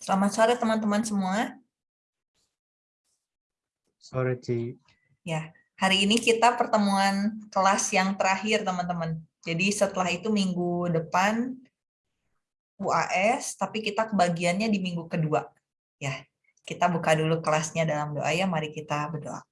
Selamat sore teman-teman semua. Sore, Ci. Ya, hari ini kita pertemuan kelas yang terakhir, teman-teman. Jadi setelah itu minggu depan UAS, tapi kita kebagiannya di minggu kedua. Ya, kita buka dulu kelasnya dalam doa ya, mari kita berdoa.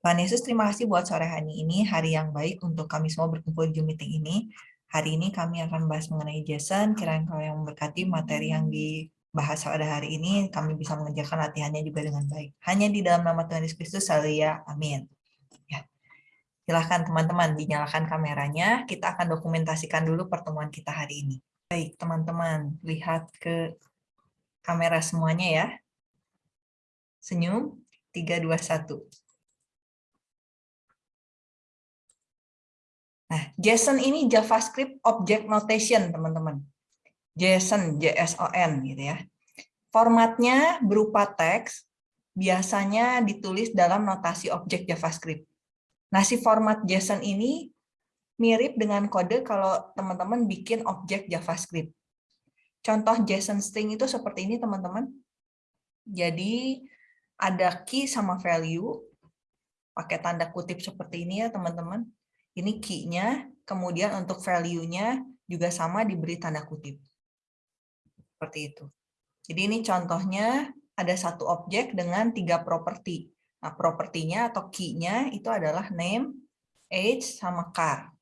Tuhan Yesus, terima kasih buat sore hari ini, hari yang baik untuk kami semua berkumpul di Zoom meeting ini. Hari ini kami akan bahas mengenai Jason, kiranya kau yang memberkati materi yang di bahasa pada hari ini, kami bisa mengerjakan latihannya juga dengan baik. Hanya di dalam nama Tuhan Yesus Kristus, ya, amin. Ya. Silahkan teman-teman, dinyalakan kameranya, kita akan dokumentasikan dulu pertemuan kita hari ini. Baik, teman-teman, lihat ke kamera semuanya ya. Senyum, 3, 2, 1. Nah, JSON ini JavaScript Object Notation, teman-teman. JSON, JSON gitu ya. Formatnya berupa teks, biasanya ditulis dalam notasi objek JavaScript. Nah, si format JSON ini mirip dengan kode kalau teman-teman bikin objek JavaScript. Contoh JSON string itu seperti ini, teman-teman. Jadi, ada key sama value, pakai tanda kutip seperti ini ya, teman-teman. Ini key-nya, kemudian untuk value-nya juga sama diberi tanda kutip. Seperti itu. Jadi ini contohnya ada satu objek dengan tiga properti. Nah, propertinya atau key-nya itu adalah name, age, sama car.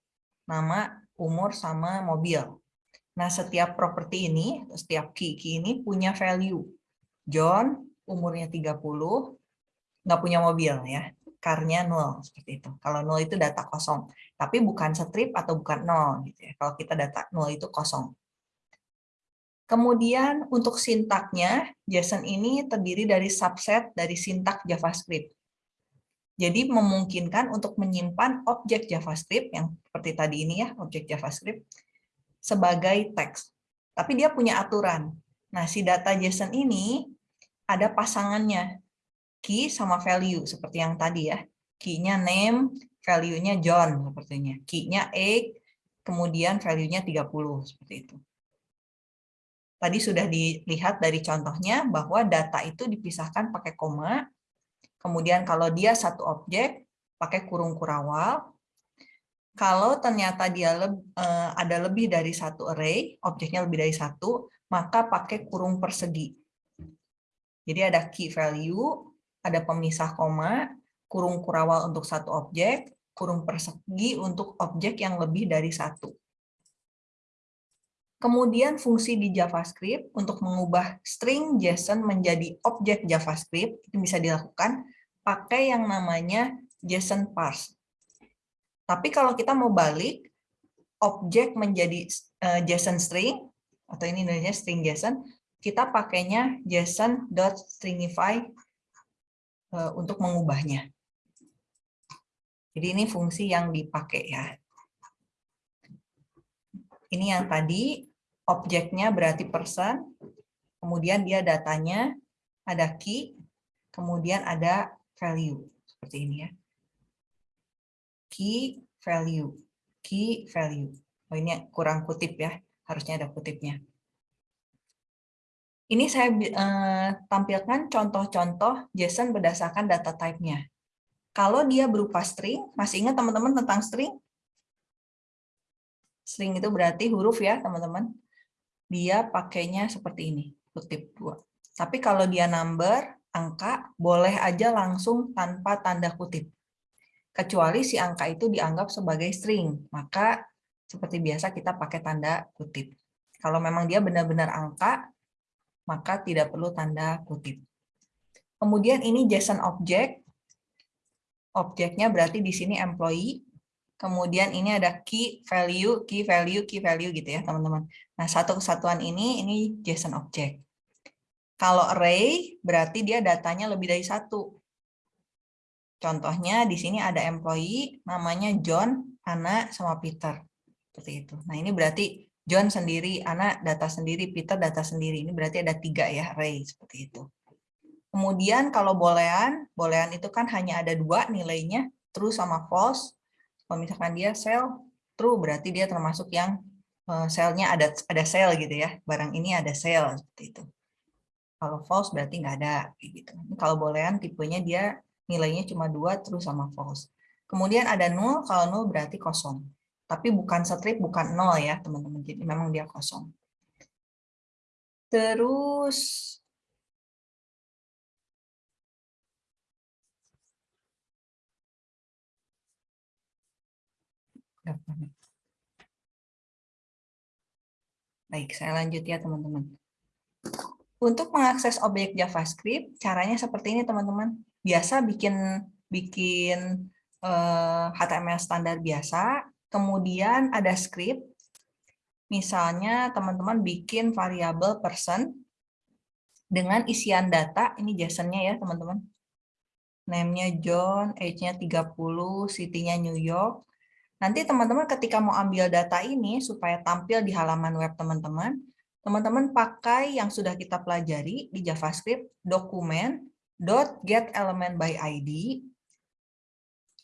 Nama, umur, sama mobil. Nah, setiap properti ini, setiap key-key ini punya value. John, umurnya 30, nggak punya mobil ya. Car-nya 0, seperti itu. Kalau 0 itu data kosong. Tapi bukan strip atau bukan 0. Gitu ya. Kalau kita data 0 itu kosong. Kemudian untuk sintaknya, JSON ini terdiri dari subset dari sintak JavaScript. Jadi memungkinkan untuk menyimpan objek JavaScript, yang seperti tadi ini ya, objek JavaScript, sebagai teks. Tapi dia punya aturan. Nah, si data JSON ini ada pasangannya, key sama value, seperti yang tadi ya. Key-nya name, value-nya John, sepertinya. Key-nya egg, kemudian value-nya 30, seperti itu. Tadi sudah dilihat dari contohnya bahwa data itu dipisahkan pakai koma. Kemudian kalau dia satu objek, pakai kurung kurawal. Kalau ternyata dia le eh, ada lebih dari satu array, objeknya lebih dari satu, maka pakai kurung persegi. Jadi ada key value, ada pemisah koma, kurung kurawal untuk satu objek, kurung persegi untuk objek yang lebih dari satu. Kemudian fungsi di JavaScript untuk mengubah string JSON menjadi objek JavaScript itu bisa dilakukan pakai yang namanya JSON parse. Tapi kalau kita mau balik objek menjadi uh, JSON string atau ini namanya string JSON, kita pakainya JSON.stringify uh, untuk mengubahnya. Jadi ini fungsi yang dipakai ya. Ini yang tadi objeknya berarti person, kemudian dia datanya ada key, kemudian ada value. Seperti ini ya. Key, value, key, value. Oh, ini kurang kutip ya, harusnya ada kutipnya. Ini saya eh, tampilkan contoh-contoh JSON berdasarkan data type-nya. Kalau dia berupa string, masih ingat teman-teman tentang string? String itu berarti huruf ya, teman-teman. Dia pakainya seperti ini, kutip dua. Tapi kalau dia number, angka, boleh aja langsung tanpa tanda kutip. Kecuali si angka itu dianggap sebagai string, maka seperti biasa kita pakai tanda kutip. Kalau memang dia benar-benar angka, maka tidak perlu tanda kutip. Kemudian ini JSON object. Objeknya berarti di sini employee, Kemudian ini ada key value, key value, key value gitu ya teman-teman. Nah satu kesatuan ini ini JSON object. Kalau array berarti dia datanya lebih dari satu. Contohnya di sini ada employee namanya John, Anna, sama Peter. Seperti itu. Nah ini berarti John sendiri, Anna data sendiri, Peter data sendiri. Ini berarti ada tiga ya array seperti itu. Kemudian kalau boolean, boolean itu kan hanya ada dua nilainya, true sama false. Kalau misalkan dia sell true berarti dia termasuk yang uh, sale-nya ada ada sale gitu ya. Barang ini ada sale seperti itu. Kalau false berarti nggak ada. Gitu. Kalau boolean tipenya dia nilainya cuma dua terus sama false. Kemudian ada null, kalau null berarti kosong. Tapi bukan strip, bukan nol ya teman-teman. Jadi memang dia kosong. Terus Baik, saya lanjut ya teman-teman. Untuk mengakses objek JavaScript, caranya seperti ini teman-teman. Biasa bikin bikin HTML eh, standar biasa, kemudian ada script. Misalnya teman-teman bikin variabel person dengan isian data, ini JSON-nya ya teman-teman. Name-nya John, age-nya 30, city-nya New York, Nanti teman-teman ketika mau ambil data ini supaya tampil di halaman web teman-teman, teman-teman pakai yang sudah kita pelajari di JavaScript, dokumen .get element by ID,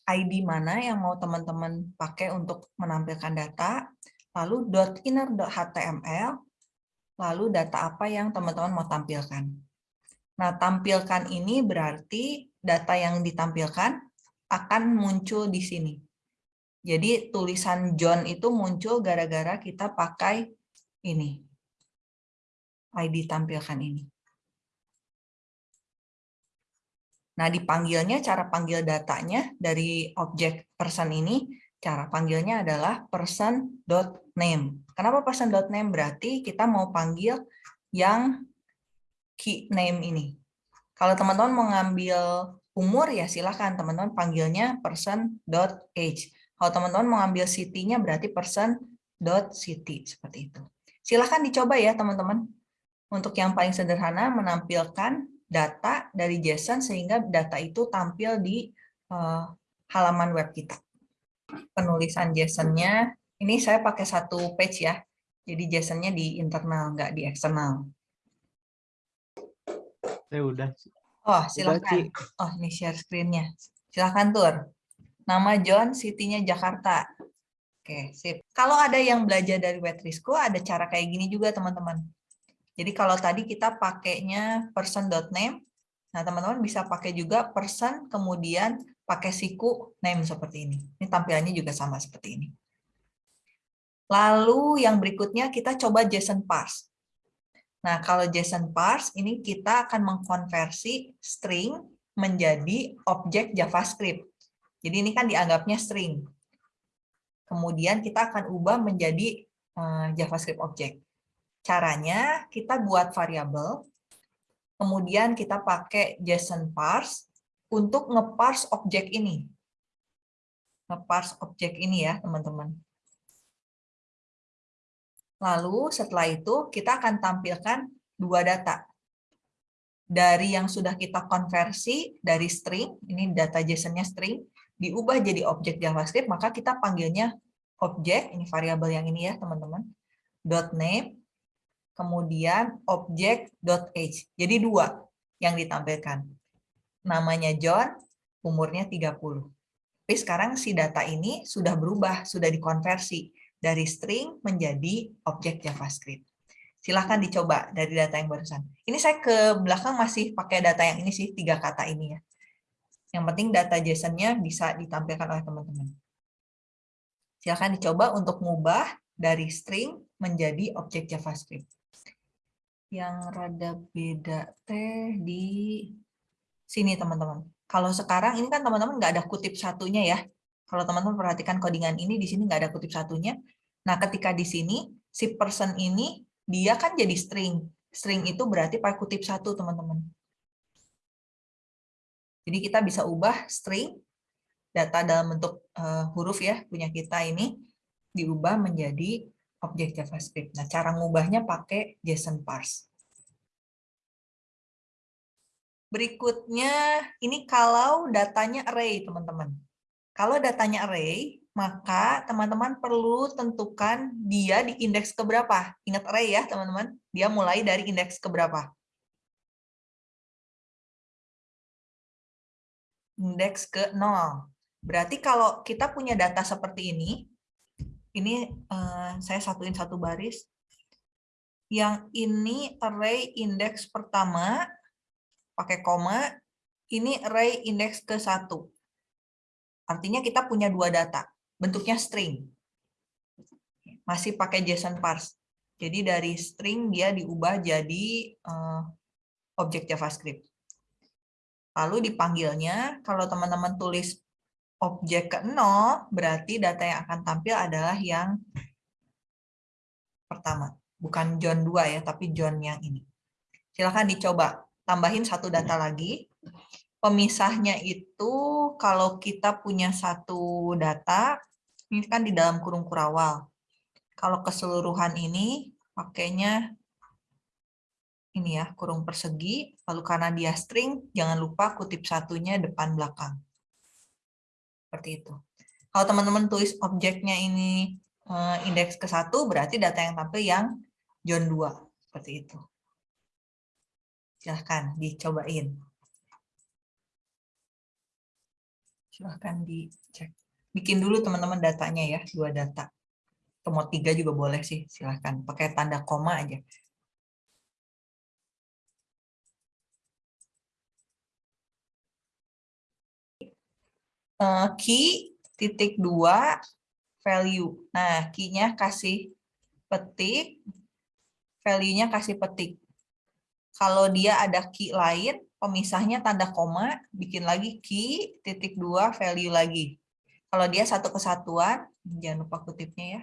ID mana yang mau teman-teman pakai untuk menampilkan data, lalu .inner.html, lalu data apa yang teman-teman mau tampilkan. Nah, tampilkan ini berarti data yang ditampilkan akan muncul di sini. Jadi tulisan John itu muncul gara-gara kita pakai ini. ID tampilkan ini. Nah, dipanggilnya, cara panggil datanya dari objek person ini, cara panggilnya adalah person.name. Kenapa person.name? Berarti kita mau panggil yang key name ini. Kalau teman-teman mau ngambil umur, ya silahkan teman-teman panggilnya person.age. Kalau teman-teman mau ambil city-nya berarti person dot city seperti itu. Silahkan dicoba ya teman-teman. Untuk yang paling sederhana menampilkan data dari JSON sehingga data itu tampil di uh, halaman web kita. Penulisan JSON-nya, ini saya pakai satu page ya. Jadi JSON-nya di internal, nggak di eksternal. Saya udah. Oh, silahkan. Oh, ini share screen-nya. Silahkan, Tur. Nama John, city-nya Jakarta. Oke, sip. Kalau ada yang belajar dari Wetrisco, ada cara kayak gini juga, teman-teman. Jadi kalau tadi kita pakainya person.name, nah teman-teman bisa pakai juga person, kemudian pakai siku name seperti ini. Ini tampilannya juga sama seperti ini. Lalu yang berikutnya kita coba JSON parse. Nah, kalau JSON parse ini kita akan mengkonversi string menjadi objek JavaScript. Jadi ini kan dianggapnya string. Kemudian kita akan ubah menjadi eh, JavaScript object. Caranya kita buat variabel, kemudian kita pakai JSON parse untuk ngeparse objek ini. Ngeparse objek ini ya, teman-teman. Lalu setelah itu kita akan tampilkan dua data. Dari yang sudah kita konversi dari string, ini data JSON-nya string, diubah jadi objek JavaScript, maka kita panggilnya objek, ini variabel yang ini ya teman-teman, name, kemudian objek dot age. Jadi dua yang ditampilkan. Namanya John, umurnya 30. Tapi sekarang si data ini sudah berubah, sudah dikonversi dari string menjadi objek JavaScript. Silahkan dicoba dari data yang barusan. Ini saya ke belakang masih pakai data yang ini sih, tiga kata ini ya. Yang penting data JSON-nya bisa ditampilkan oleh teman-teman. Silakan dicoba untuk mengubah dari string menjadi objek JavaScript. Yang rada beda teh di sini teman-teman. Kalau sekarang ini kan teman-teman nggak ada kutip satunya ya. Kalau teman-teman perhatikan codingan ini di sini nggak ada kutip satunya. Nah ketika di sini si person ini dia kan jadi string. String itu berarti pakai kutip satu teman-teman. Jadi kita bisa ubah string, data dalam bentuk uh, huruf ya, punya kita ini, diubah menjadi objek JavaScript. Nah, cara ngubahnya pakai JSON parse. Berikutnya, ini kalau datanya array, teman-teman. Kalau datanya array, maka teman-teman perlu tentukan dia di indeks keberapa. Ingat array ya, teman-teman. Dia mulai dari indeks keberapa. Indeks ke 0. Berarti kalau kita punya data seperti ini, ini uh, saya satuin satu baris. Yang ini array indeks pertama, pakai koma, ini array indeks ke satu. Artinya kita punya dua data, bentuknya string. Masih pakai JSON parse. Jadi dari string dia diubah jadi uh, objek JavaScript. Lalu dipanggilnya, kalau teman-teman tulis objek ke 0, berarti data yang akan tampil adalah yang pertama. Bukan John 2 ya, tapi John yang ini. Silahkan dicoba. Tambahin satu data lagi. Pemisahnya itu kalau kita punya satu data, ini kan di dalam kurung kurawal. Kalau keseluruhan ini pakainya ini ya, kurung persegi, lalu karena dia string, jangan lupa kutip satunya depan belakang. Seperti itu. Kalau teman-teman tulis objeknya ini eh, indeks ke satu, berarti data yang tampil yang John 2. Seperti itu. Silahkan dicobain. Silahkan dicek. Bikin dulu teman-teman datanya ya, dua data. Mau tiga juga boleh sih, silahkan. Pakai tanda koma aja. Eh, key titik dua value. Nah, key-nya kasih petik, value-nya kasih petik. Kalau dia ada key lain, pemisahnya tanda koma, bikin lagi key titik dua value lagi. Kalau dia satu kesatuan, jangan lupa kutipnya ya.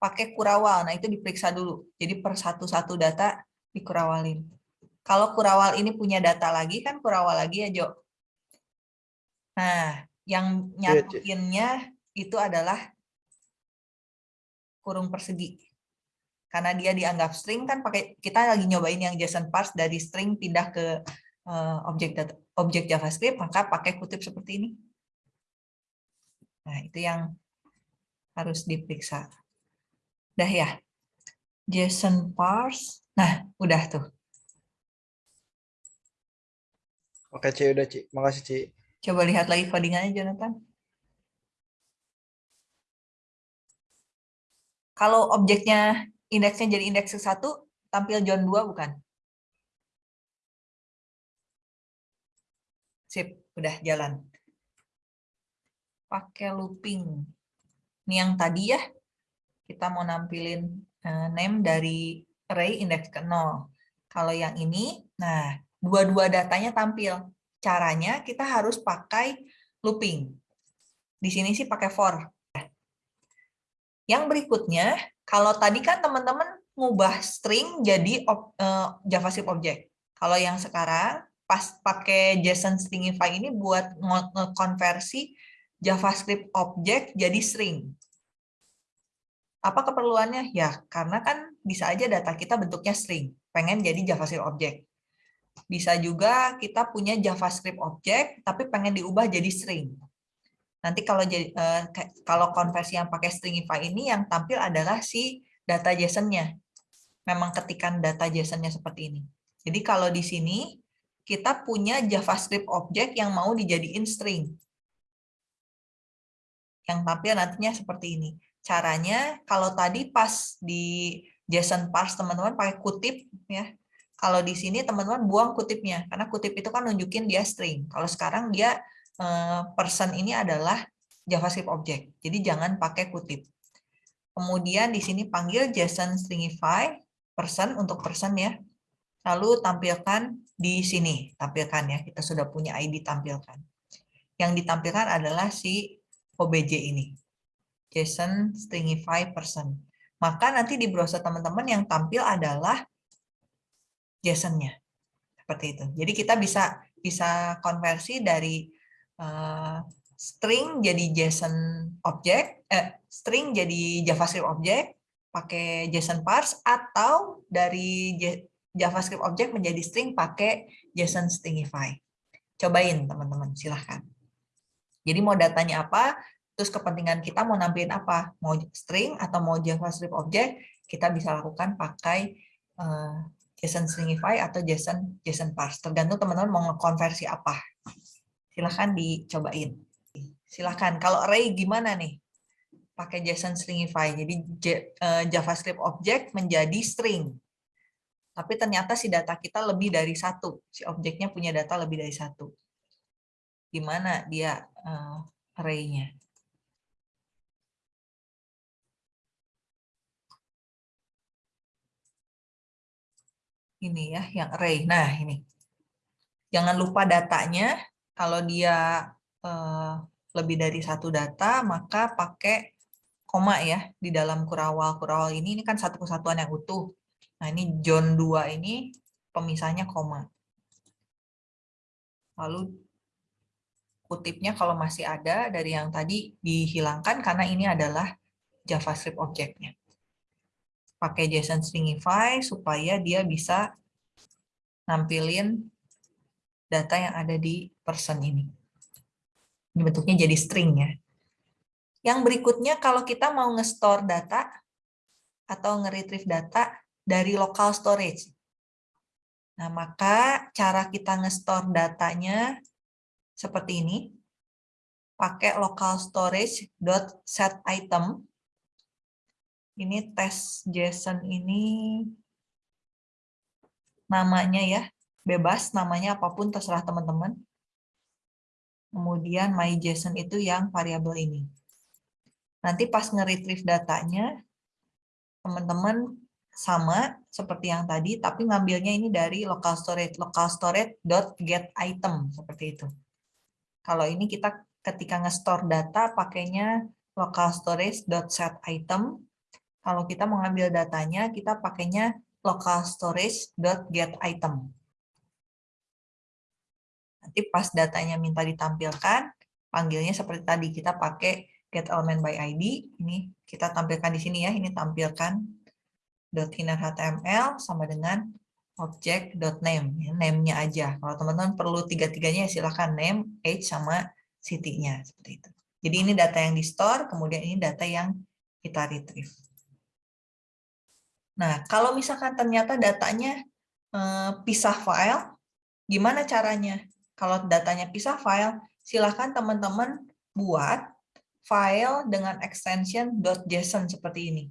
Pakai kurawal, nah itu diperiksa dulu. Jadi per satu-satu data dikurawalin. Kalau kurawal ini punya data lagi, kan kurawal lagi ya, Jo. Nah, yang iya, nyatuinnya itu adalah kurung persegi. Karena dia dianggap string kan pakai kita lagi nyobain yang JSON parse dari string pindah ke uh, objek data, objek JavaScript maka pakai kutip seperti ini. Nah, itu yang harus diperiksa. Udah ya. JSON parse. Nah, udah tuh. Oke, Ci, udah, Ci. Makasih, Ci. Coba lihat lagi codingannya, Jonathan. Kalau objeknya indeksnya jadi indeks satu, tampil John 2 bukan? Sip, udah jalan. Pakai looping. Ini yang tadi ya, kita mau nampilin eh, name dari array indeks ke 0. Kalau yang ini, nah dua-dua datanya tampil caranya kita harus pakai looping. Di sini sih pakai for. Yang berikutnya, kalau tadi kan teman-teman ngubah string jadi uh, JavaScript object. Kalau yang sekarang pas pakai JSON stringify ini buat konversi JavaScript object jadi string. Apa keperluannya? Ya, karena kan bisa aja data kita bentuknya string, pengen jadi JavaScript object. Bisa juga kita punya JavaScript object, tapi pengen diubah jadi string. Nanti kalau jadi uh, kalau konversi yang pakai stringify ini yang tampil adalah si data JSON-nya. Memang ketikan data JSON-nya seperti ini. Jadi kalau di sini kita punya JavaScript object yang mau dijadiin string. Yang tampil nantinya seperti ini. Caranya kalau tadi pas di JSON parse teman-teman pakai kutip ya kalau di sini teman-teman buang kutipnya, karena kutip itu kan nunjukin dia string. Kalau sekarang dia eh, person ini adalah JavaScript object, jadi jangan pakai kutip. Kemudian di sini panggil JSON stringify person untuk person ya. Lalu tampilkan di sini, tampilkan ya. Kita sudah punya ID tampilkan. Yang ditampilkan adalah si OBJ ini. JSON stringify person. Maka nanti di browser teman-teman yang tampil adalah JSON-nya. Seperti itu. Jadi kita bisa bisa konversi dari uh, string jadi JSON object, eh, string jadi JavaScript object pakai JSON parse atau dari JavaScript object menjadi string pakai JSON stringify. Cobain teman-teman, silahkan. Jadi mau datanya apa, terus kepentingan kita mau nampilin apa, mau string atau mau JavaScript object, kita bisa lakukan pakai uh, JSON stringify atau JSON JSON parse. Tergantung teman-teman mau konversi apa. Silahkan dicobain. Silahkan. Kalau array gimana nih? pakai JSON stringify. Jadi eh, JavaScript object menjadi string. Tapi ternyata si data kita lebih dari satu. Si objeknya punya data lebih dari satu. Gimana dia uh, array-nya? Ini ya, yang array. Nah, ini. Jangan lupa datanya. Kalau dia uh, lebih dari satu data, maka pakai koma ya di dalam kurawal. Kurawal ini ini kan satu kesatuan yang utuh. Nah, ini John 2 ini pemisahnya koma. Lalu kutipnya kalau masih ada dari yang tadi dihilangkan karena ini adalah JavaScript objeknya. Pakai JSON stringify supaya dia bisa nampilin data yang ada di person ini. Ini bentuknya jadi string ya. Yang berikutnya kalau kita mau nge-store data atau nge-retrieve data dari local storage. Nah, maka cara kita nge-store datanya seperti ini. Pakai local storage dot set item. Ini tes JSON ini namanya ya, bebas namanya apa pun terserah teman-teman. Kemudian my JSON itu yang variabel ini. Nanti pas nge-retrieve datanya, teman-teman sama seperti yang tadi, tapi ngambilnya ini dari local storage, local storage dot get item seperti itu. Kalau ini kita ketika nge-store data pakainya local storage dot set item. Kalau kita mau ngambil datanya, kita pakainya local storage get item. Nanti pas datanya minta ditampilkan, panggilnya seperti tadi kita pakai get element by ID. Ini kita tampilkan di sini ya, ini tampilkan .inner.html sama dengan object.name, ya, name-nya aja. Kalau teman-teman perlu tiga-tiganya ya silahkan name, age, sama city-nya. Seperti itu. Jadi ini data yang di-store, kemudian ini data yang kita retrieve. Nah, kalau misalkan ternyata datanya eh, pisah file, gimana caranya? Kalau datanya pisah file, silahkan teman-teman buat file dengan extension .json seperti ini.